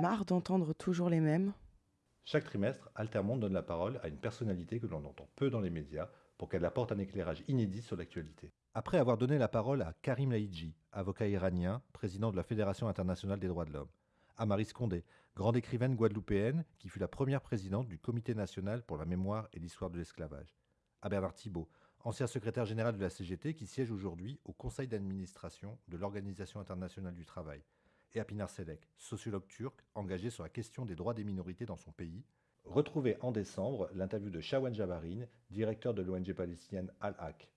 Marre d'entendre toujours les mêmes. Chaque trimestre, Altermonde donne la parole à une personnalité que l'on entend peu dans les médias pour qu'elle apporte un éclairage inédit sur l'actualité. Après avoir donné la parole à Karim Laïdji, avocat iranien, président de la Fédération internationale des droits de l'homme, à Marie Scondé, grande écrivaine guadeloupéenne qui fut la première présidente du Comité national pour la mémoire et l'histoire de l'esclavage, à Bernard Thibault, ancien secrétaire général de la CGT qui siège aujourd'hui au conseil d'administration de l'Organisation internationale du travail, et à Pinar Selek, sociologue turc engagé sur la question des droits des minorités dans son pays. Retrouvez en décembre l'interview de Shawan Jabarin, directeur de l'ONG palestinienne Al-Haq.